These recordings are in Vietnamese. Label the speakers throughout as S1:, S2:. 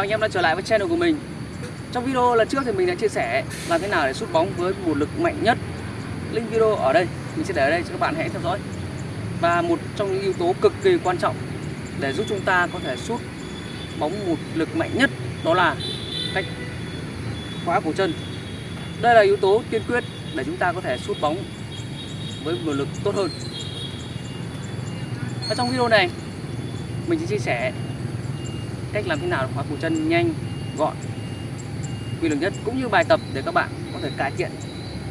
S1: Anh em đã trở lại với channel của mình. Trong video lần trước thì mình đã chia sẻ làm thế nào để sút bóng với một lực mạnh nhất. Link video ở đây, mình sẽ để ở đây cho các bạn hãy theo dõi. Và một trong những yếu tố cực kỳ quan trọng để giúp chúng ta có thể sút bóng một lực mạnh nhất Đó là cách khóa cổ chân. Đây là yếu tố tiên quyết để chúng ta có thể sút bóng với một lực tốt hơn. Và trong video này mình sẽ chia sẻ cách làm thế nào để khóa cổ chân nhanh, gọn, quy lực nhất cũng như bài tập để các bạn có thể cải thiện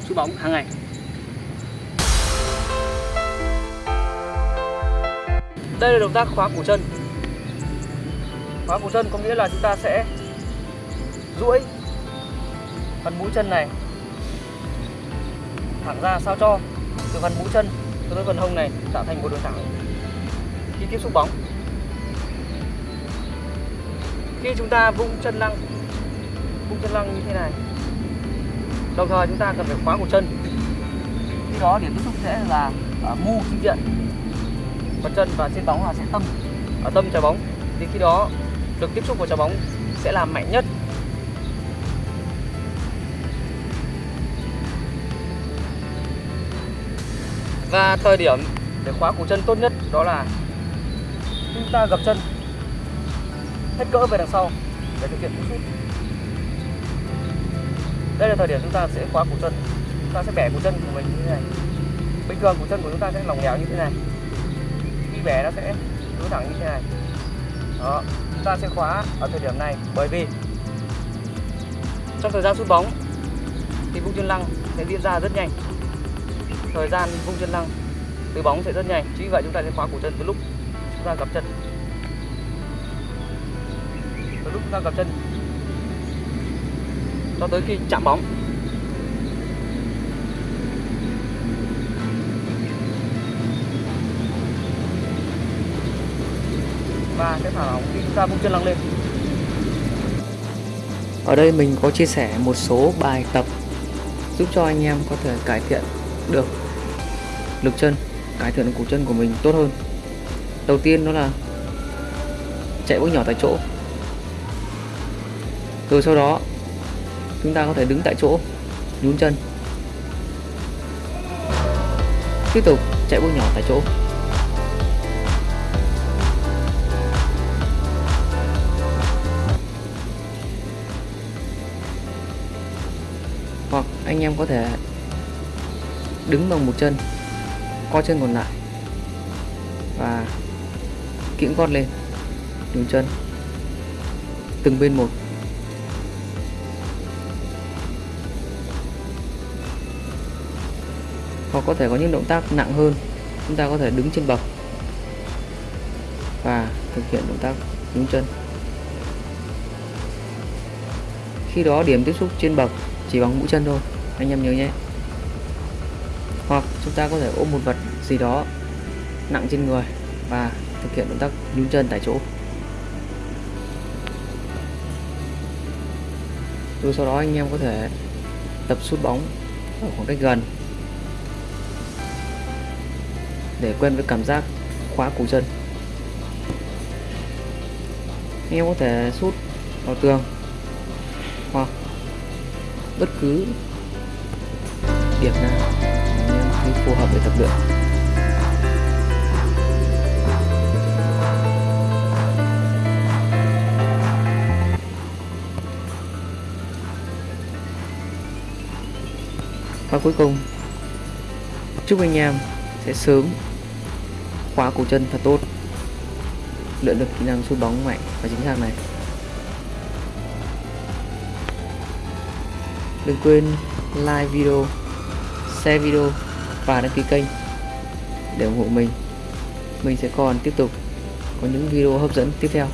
S1: sút bóng hàng ngày. Đây là động tác khóa cổ chân. Khóa cổ chân có nghĩa là chúng ta sẽ duỗi phần mũi chân này thẳng ra sao cho từ phần mũi chân cho tới phần hông này tạo thành một đường thẳng khi tiếp xúc bóng khi chúng ta vung chân lăng, vung chân lăng như thế này, đồng thời chúng ta cần phải khóa cổ chân. Khi đó điểm tiếp xúc sẽ là ở mu chính diện phần chân và trên bóng là sẽ tâm ở tâm trái bóng. Thì khi đó, lực tiếp xúc của trái bóng sẽ là mạnh nhất. Và thời điểm để khóa cổ chân tốt nhất đó là, chúng ta gập chân hết cỡ về đằng sau. Để thực hiện cú sút đây là thời điểm chúng ta sẽ khóa cổ chân. Chúng ta sẽ bẻ cổ chân của mình như thế này. Bình thường cổ chân của chúng ta sẽ lỏng lẻo như thế này. Khi bẻ nó sẽ đối thẳng như thế này. Đó, chúng ta sẽ khóa ở thời điểm này bởi vì trong thời gian sút bóng thì vung chân lăng sẽ diễn ra rất nhanh. Thời gian vung chân lăng từ bóng sẽ rất nhanh. Chính vì vậy chúng ta sẽ khóa cổ chân từ lúc chúng ta gặp chân lúc ta gặp chân cho tới khi chạm bóng và sẽ thả lỏng khi chúng ta chân lăng lên
S2: Ở đây mình có chia sẻ một số bài tập giúp cho anh em có thể cải thiện được lực chân, cải thiện được cổ chân của mình tốt hơn. Đầu tiên đó là chạy bước nhỏ tại chỗ. Rồi sau đó chúng ta có thể đứng tại chỗ, nhún chân. Tiếp tục chạy bước nhỏ tại chỗ. hoặc anh em có thể đứng bằng một chân co chân còn lại và kiễng gót lên nhún chân từng bên một hoặc có thể có những động tác nặng hơn. Chúng ta có thể đứng trên bậc và thực hiện động tác nhún chân. Khi đó điểm tiếp xúc trên bậc chỉ bằng mũi chân thôi, anh em nhớ nhé. Hoặc chúng ta có thể ôm một vật gì đó nặng trên người và thực hiện động tác nhún chân tại chỗ. Rồi sau đó anh em có thể tập sút bóng ở khoảng cách gần. Để quen với cảm giác khóa cổ chân. Anh em có thể sút vào tường hoặc bất cứ điểm nào anh em thấy phù hợp để tập luyện. Và cuối cùng, chúc anh em sẽ sớm khóa cổ chân thật tốt. Luyện được kỹ năng sút bóng mạnh và chính xác này. Đừng quên like video, share video và đăng ký kênh để ủng hộ mình. Mình sẽ còn tiếp tục có những video hấp dẫn tiếp theo.